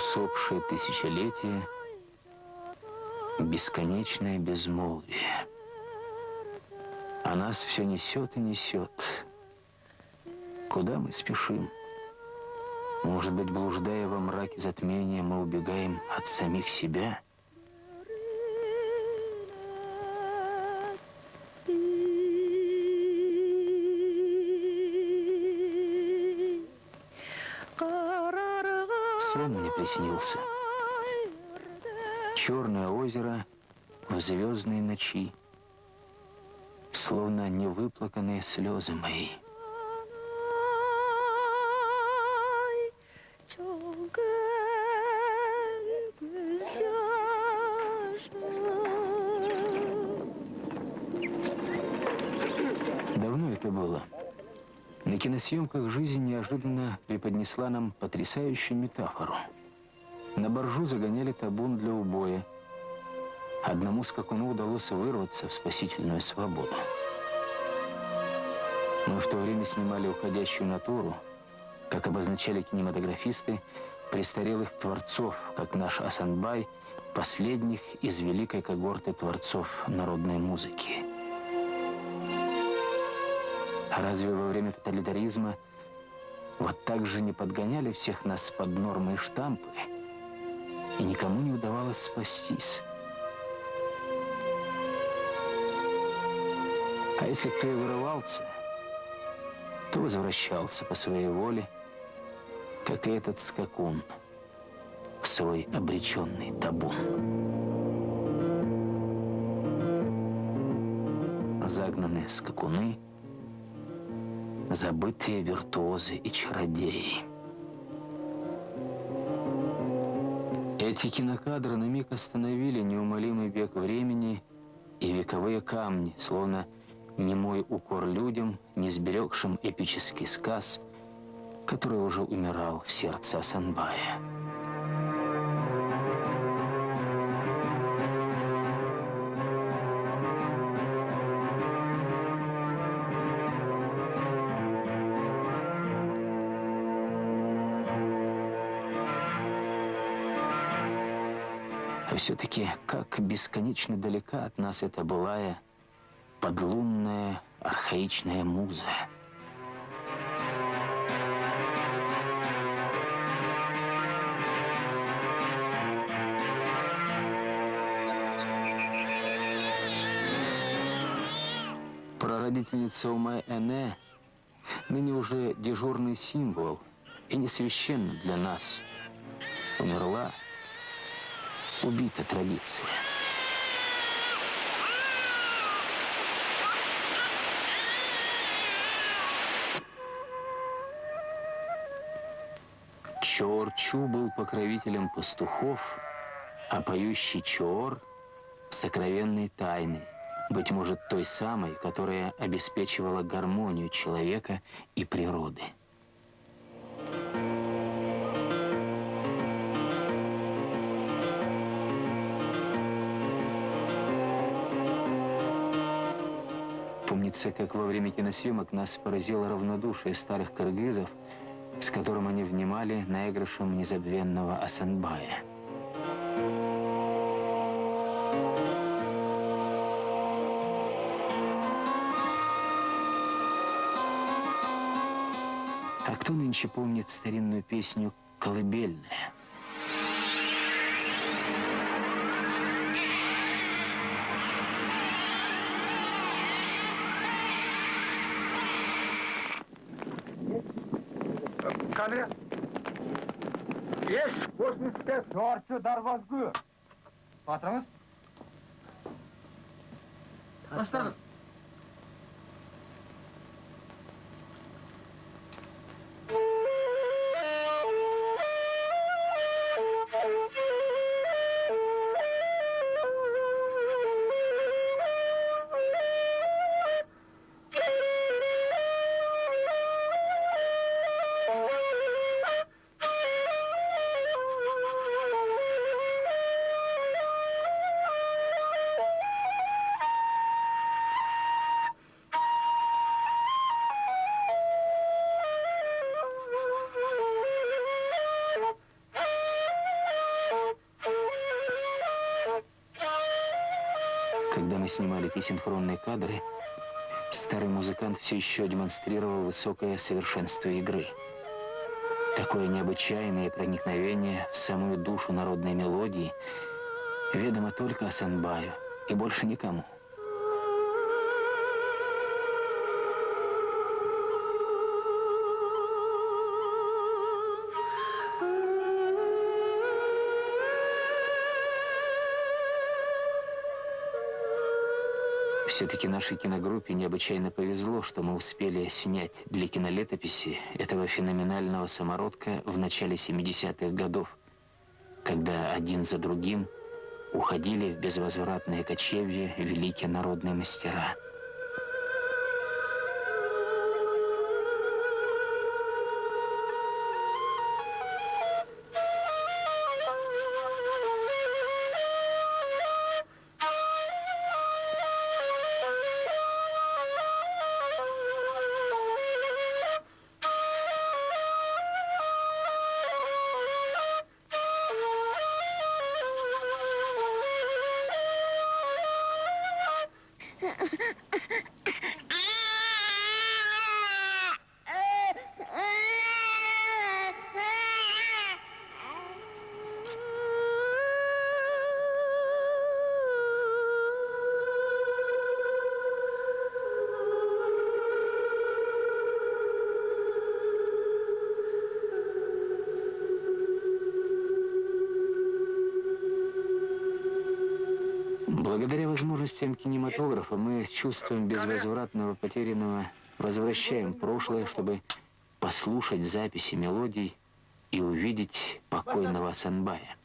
усопшее тысячелетие, бесконечное безмолвие. А нас все несет и несет. Куда мы спешим? Может быть, блуждая во мраке затмения, мы убегаем от самих себя? Сон мне приснился. Черное озеро в звездной ночи, словно невыплаканные слезы мои. На киносъемках жизнь неожиданно преподнесла нам потрясающую метафору. На боржу загоняли табун для убоя. Одному скакуну удалось вырваться в спасительную свободу. Мы в то время снимали уходящую натуру, как обозначали кинематографисты, престарелых творцов, как наш Асанбай, последних из великой когорты творцов народной музыки. А разве во время тоталитаризма вот так же не подгоняли всех нас под нормы и штампы, и никому не удавалось спастись? А если кто и вырывался, то возвращался по своей воле, как и этот скакун в свой обреченный табун. Загнанные скакуны — забытые виртуозы и чародеи. Эти кинокадры на миг остановили неумолимый век времени и вековые камни, словно немой укор людям, не сберегшим эпический сказ, который уже умирал в сердце Асанбая. Все-таки как бесконечно далека от нас эта былая подлунная архаичная муза. Прародительница Умай Эне ныне уже дежурный символ и не священна для нас. Умерла убита традиция. Чор-Чу был покровителем пастухов, а поющий Чор — сокровенной тайной, быть может, той самой, которая обеспечивала гармонию человека и природы. Помнится, как во время киносъемок нас поразило равнодушие старых кыргызов, с которым они внимали наигрышем незабвенного Асанбая. А кто нынче помнит старинную песню «Колыбельная»? Камера. Еш, 85. Төртші дарвазгү. Батырыңыз. Тастаңыз. Снимали эти синхронные кадры, старый музыкант все еще демонстрировал высокое совершенство игры. Такое необычайное проникновение в самую душу народной мелодии ведомо только Асанбаю и больше никому. Все-таки нашей киногруппе необычайно повезло, что мы успели снять для кинолетописи этого феноменального самородка в начале 70-х годов, когда один за другим уходили в безвозвратное кочевье великие народные мастера – Благодаря возможностям кинематографа мы чувствуем безвозвратного потерянного возвращаем прошлое, чтобы послушать записи мелодий и увидеть покойного Санбая.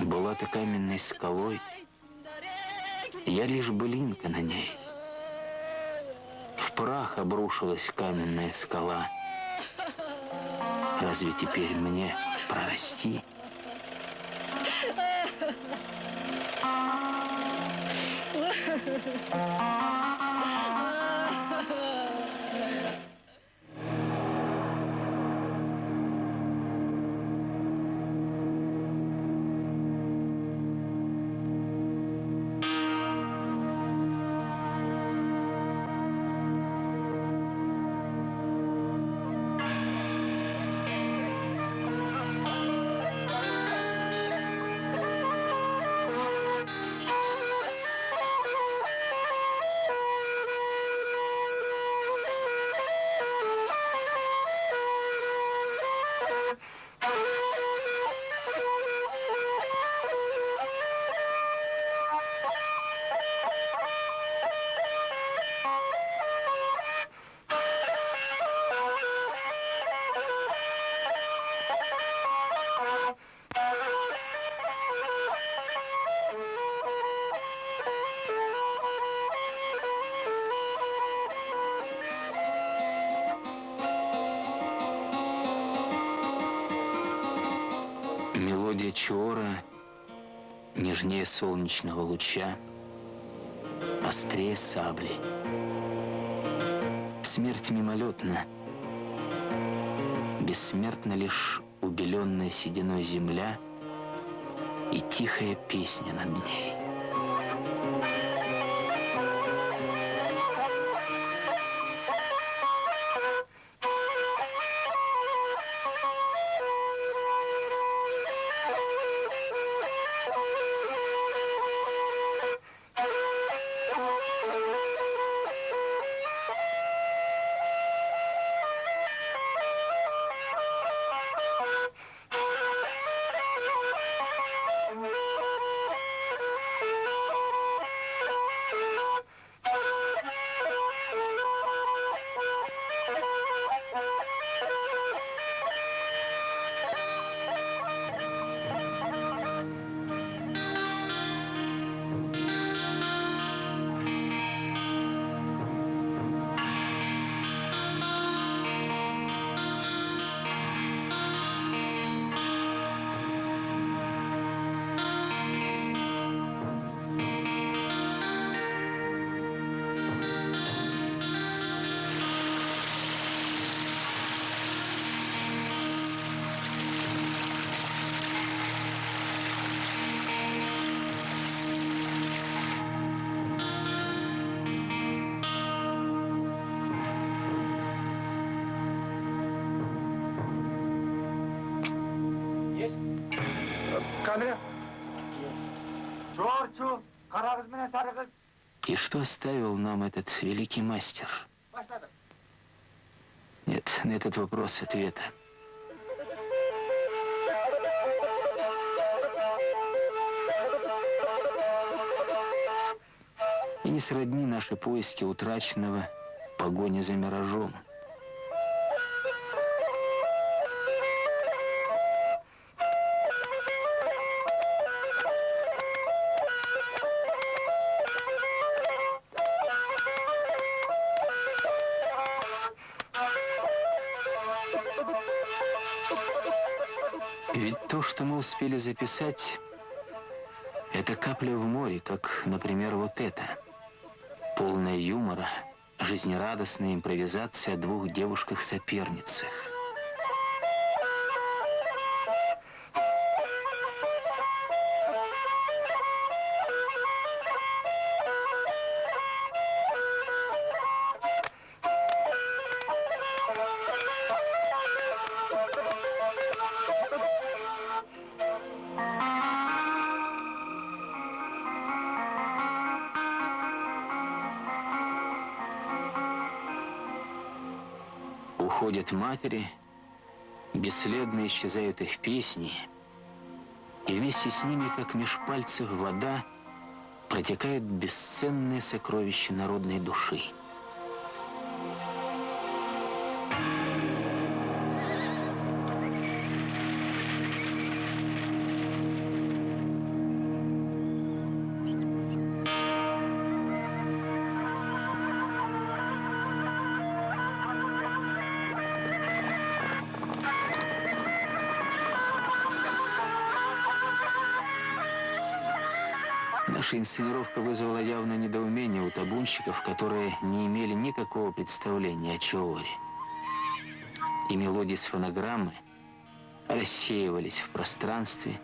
Была ты каменной скалой, я лишь былинка на ней. В прах обрушилась каменная скала. Разве теперь мне прости? Ha ha ha. Чора нежнее солнечного луча, острее сабли. Смерть мимолетна, бессмертна лишь убеленная сединой земля и тихая песня над ней. И что оставил нам этот великий мастер? Нет, на этот вопрос ответа. И не сродни наши поиски утраченного погони за миражом. То, что мы успели записать, это капля в море, как, например, вот это. Полная юмора, жизнерадостная импровизация о двух девушках-соперницах. Уходят матери, бесследно исчезают их песни, и вместе с ними, как меж пальцев вода, протекают бесценные сокровища народной души. Наша инсценировка вызвала явное недоумение у табунщиков, которые не имели никакого представления о Чооре. И мелодии с фонограммы рассеивались в пространстве,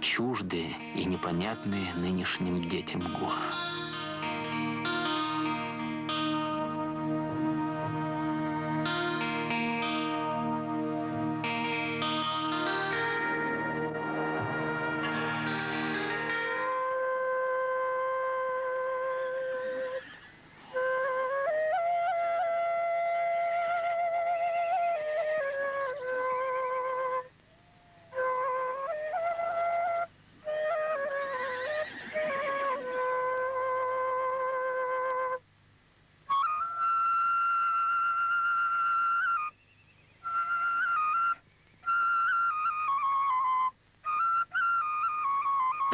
чуждые и непонятные нынешним детям Гоа.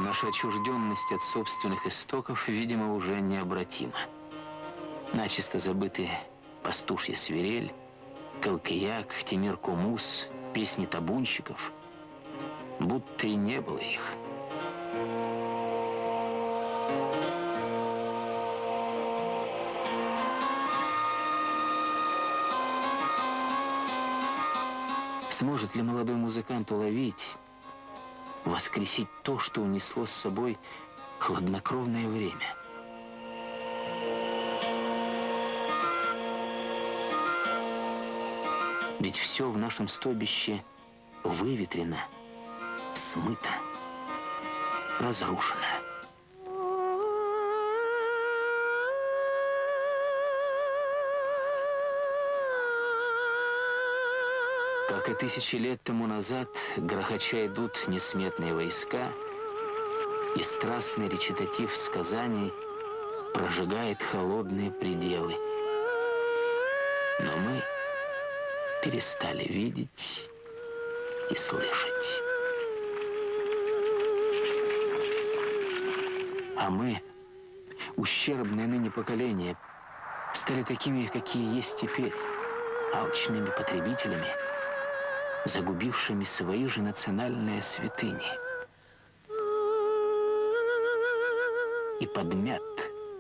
Наша отчужденность от собственных истоков, видимо, уже необратима. Начисто забыты пастушья свирель, Калкияк, Тимир Кумус, песни табунщиков. будто и не было их. Сможет ли молодой музыкант уловить, воскресить то, что унесло с собой хладнокровное время? Ведь все в нашем стобище выветрено, смыто, разрушено. Как и тысячи лет тому назад, грохоча идут несметные войска, и страстный речитатив сказаний прожигает холодные пределы. Но мы перестали видеть и слышать. А мы, ущербное ныне поколение, стали такими, какие есть теперь, алчными потребителями, загубившими свои же национальные святыни. И подмят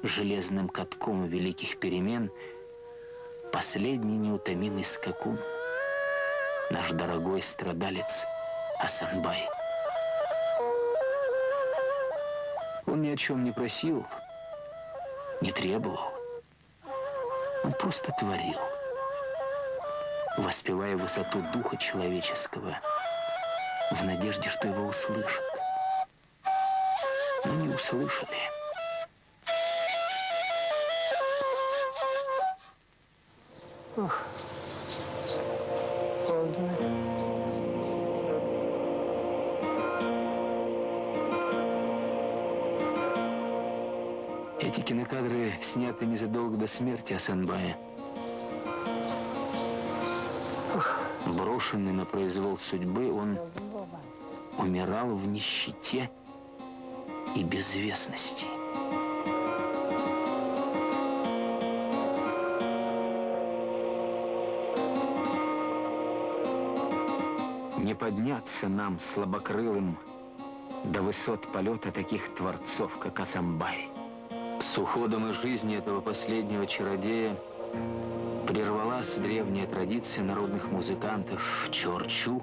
железным катком великих перемен последний неутомимый скакун, наш дорогой страдалец Асанбай. Он ни о чем не просил, не требовал. Он просто творил воспевая высоту духа человеческого, в надежде, что его услышат. Но не услышали. Ох, холодно. Эти кинокадры сняты незадолго до смерти Асанбая. Брошенный на произвол судьбы, он умирал в нищете и безвестности. Не подняться нам, слабокрылым, до высот полета таких творцов, как Асамбай. С уходом из жизни этого последнего чародея прервалась древняя традиция народных музыкантов Чорчу,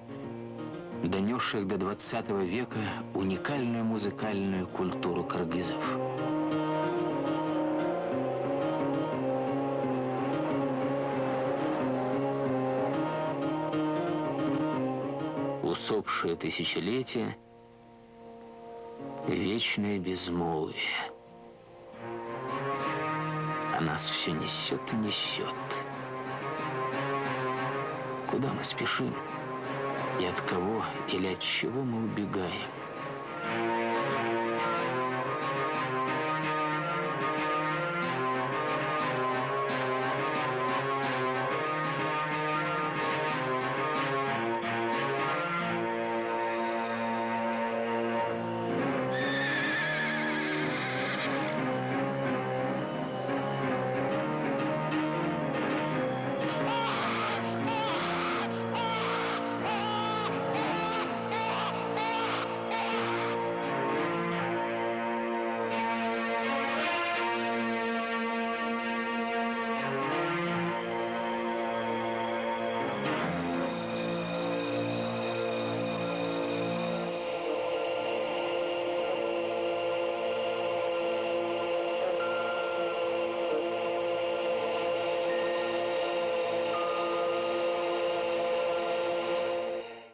донесших до 20 века уникальную музыкальную культуру кыргызов. Усопшее тысячелетие, вечное безмолвие. А нас все несет и несет. Куда мы спешим? И от кого или от чего мы убегаем?